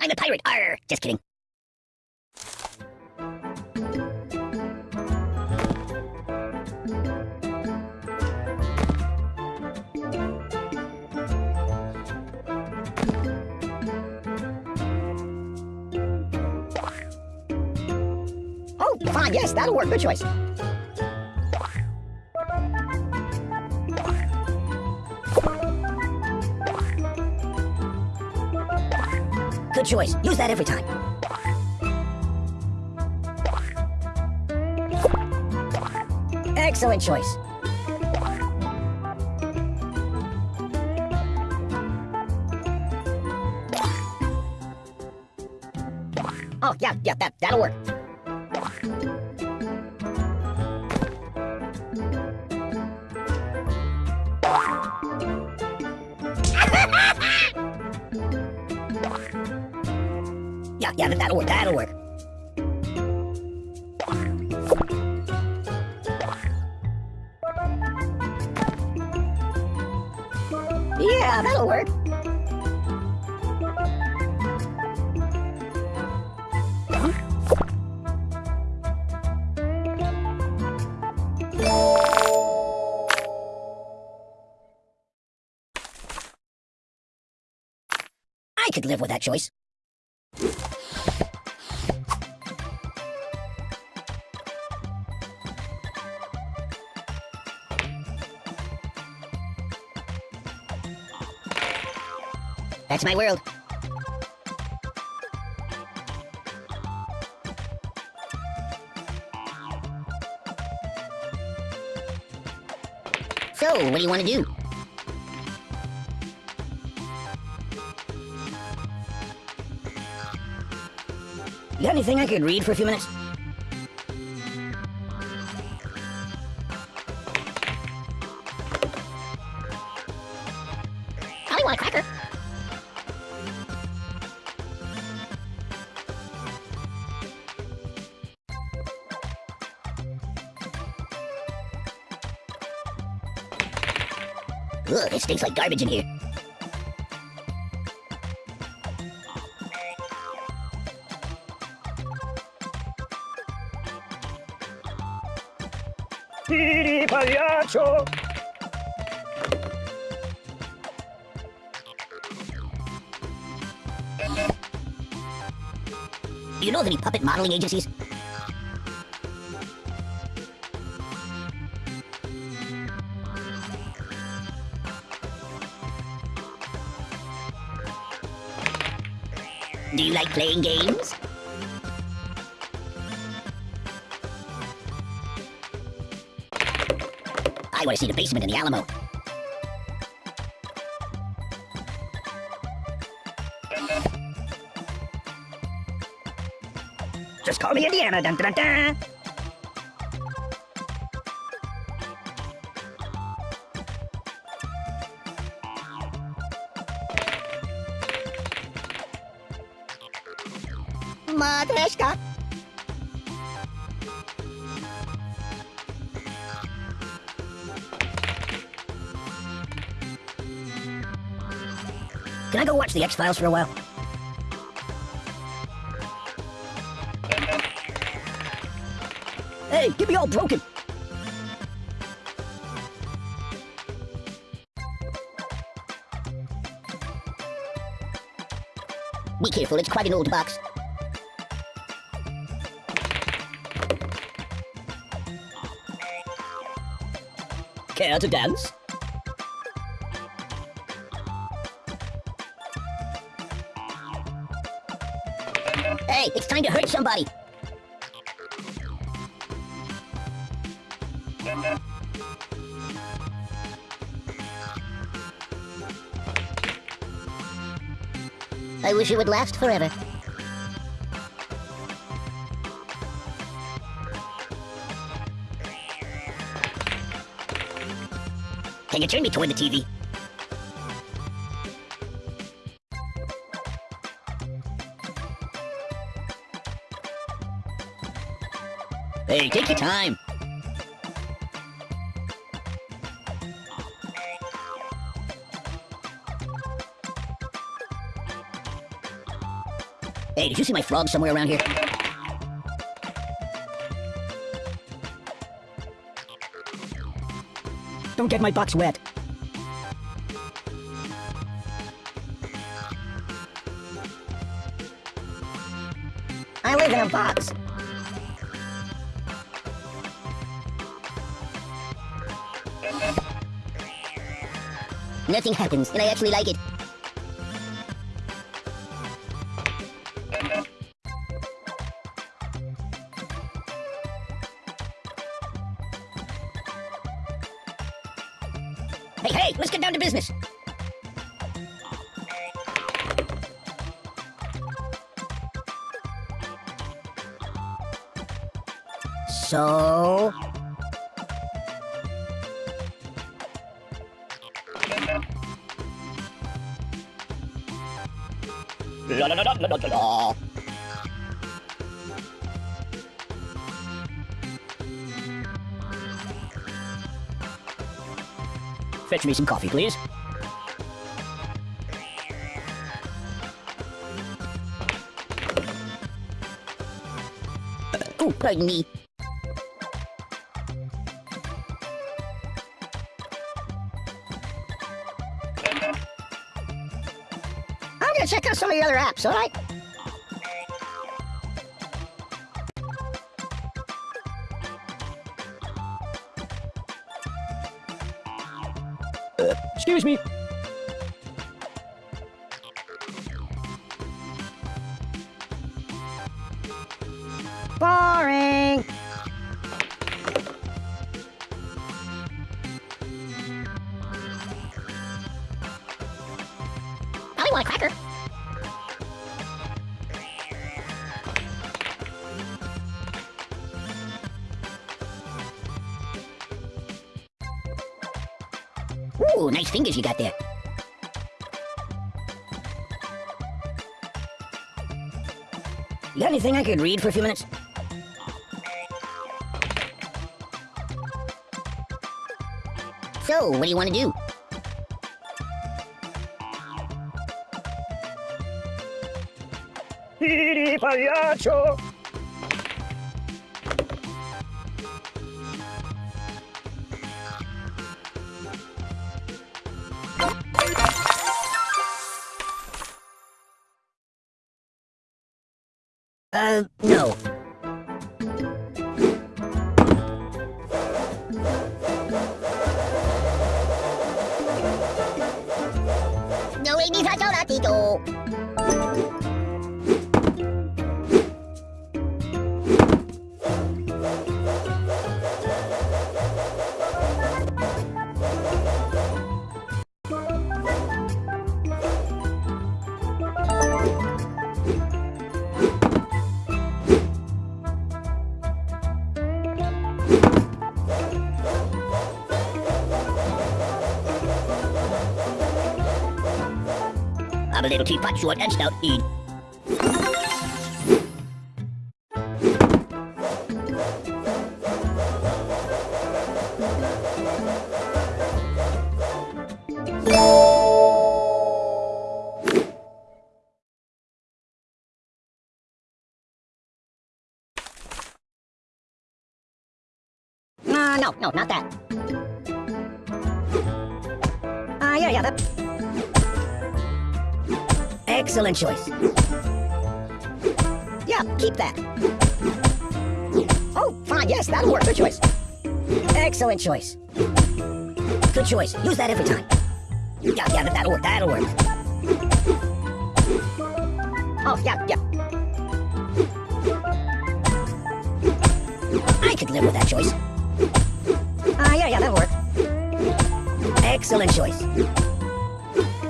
I'm a pirate. Arr! Just kidding. Oh, fine. Yes, that'll work. Good choice. Good choice. Use that every time. Excellent choice. Oh, yeah, yeah, that, that'll Yeah, yeah, that'll work, that'll work. Yeah, that'll work. I could live with that choice. That's my world. So, what do you want to do? You got anything I could read for a few minutes? Ugh, it stinks like garbage in here. Ridi, pagliaccio! Do you know of any puppet modeling agencies? Do you like playing games? I want to see the basement in the Alamo. Just call me Indiana, dun dun dun! Can I go watch the X-Files for a while? Hey, get me all broken! Be careful, it's quite an old box. Care to dance? Hey, it's time to hurt somebody! I wish it would last forever. Can you turn me toward the TV? Hey, take your time. Hey, did you see my frog somewhere around here? Don't get my box wet. I live in a box. Nothing happens, and I actually like it. Fetch me some coffee, please. Oh, pardon me. Check out some of your other apps, alright? Excuse me. Boring! I want a cracker. Nice fingers you got there. You got anything I could read for a few minutes? So, what do you want to do? Pagliaccio. ティ。I'm a little teapot short and stout. Eat. Uh, no, no, not that. Uh, yeah, yeah, that... Excellent choice. Yeah, keep that. Oh, fine, yes, that'll work. Good choice. Excellent choice. Good choice. Use that every time. Yeah, yeah, that'll work. That'll work. Oh, yeah, yeah. I could live with that choice. Ah, uh, yeah, yeah, that'll work. Excellent choice.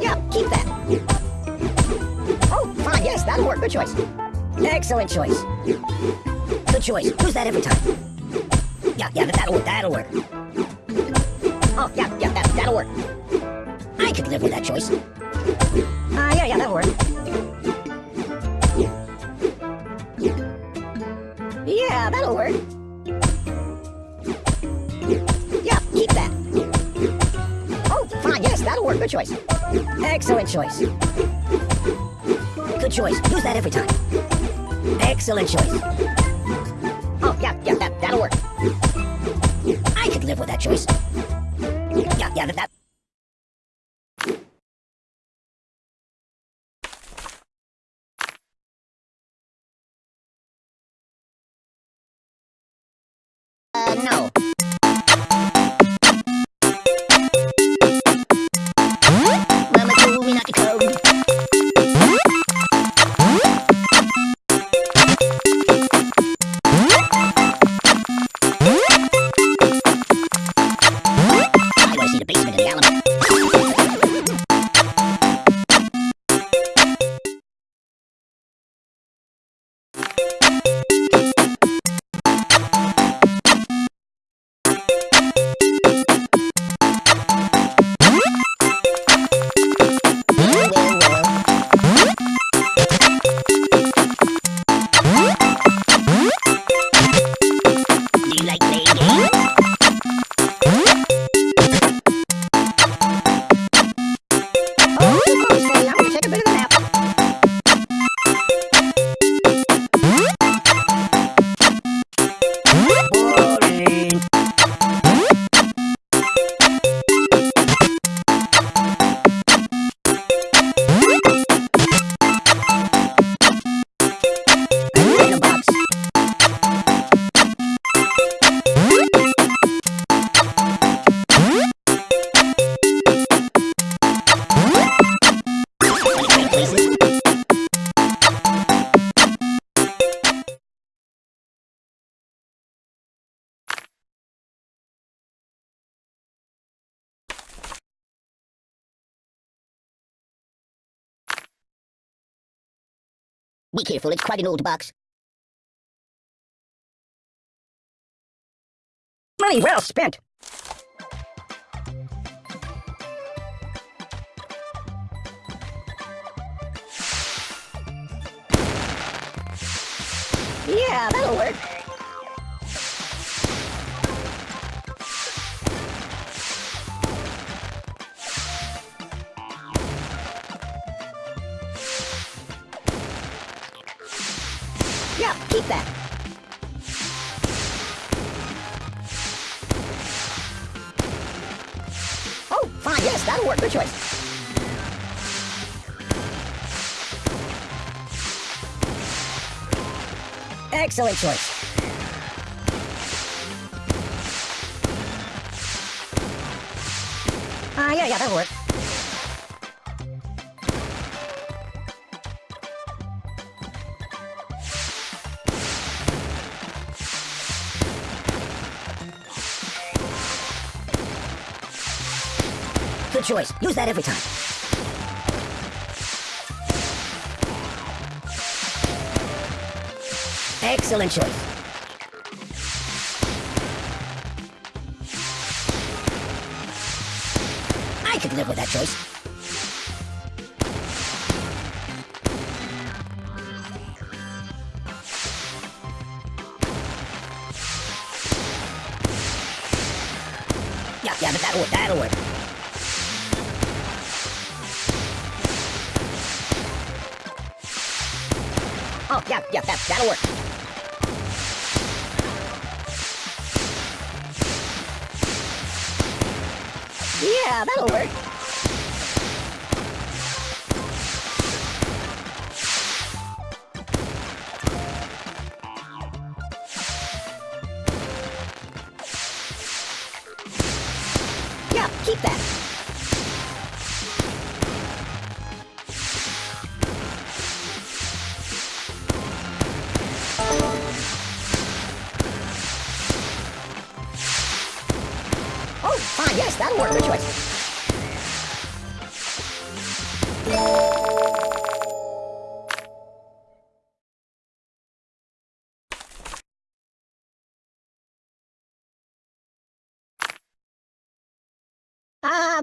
Yeah, keep that. That'll work. Good choice. Excellent choice. Good choice. Use that every time. Yeah, yeah, that'll work. That'll work. Oh, yeah, yeah, that, that'll work. I could live with that choice. Ah, uh, yeah, yeah, that'll work. Yeah, that'll work. Yeah, keep that. Oh, fine, yes, that'll work. Good choice. Excellent choice. Good choice. Use that every time. Excellent choice. Oh, yeah, yeah, that, that'll work. I could live with that choice. Yeah, yeah, that, that. Be careful, it's quite an old box. Money well spent. Yeah, that'll work. That. Oh, fine, yes, that'll work. Good choice. Excellent choice. Ah, uh, yeah, yeah, that'll work. Choice. Use that every time. Excellent choice. I could live with that choice. Yeah, yeah, but that'll work. That'll work. Yeah, it. Yeah, that'll work.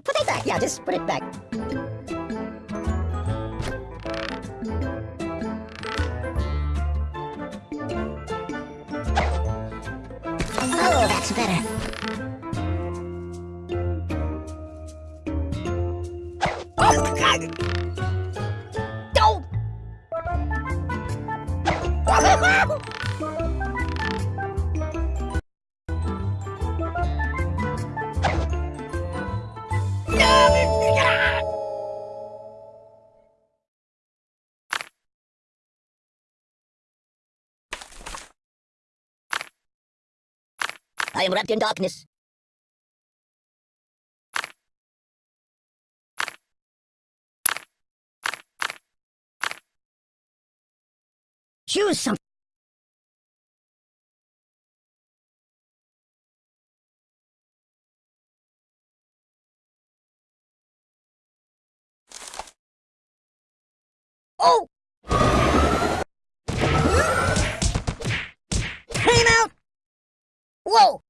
Put it back. Yeah, just put it back. Oh, that's better. Oh, God. I am wrapped in darkness. Choose some. Oh! Came out! Whoa!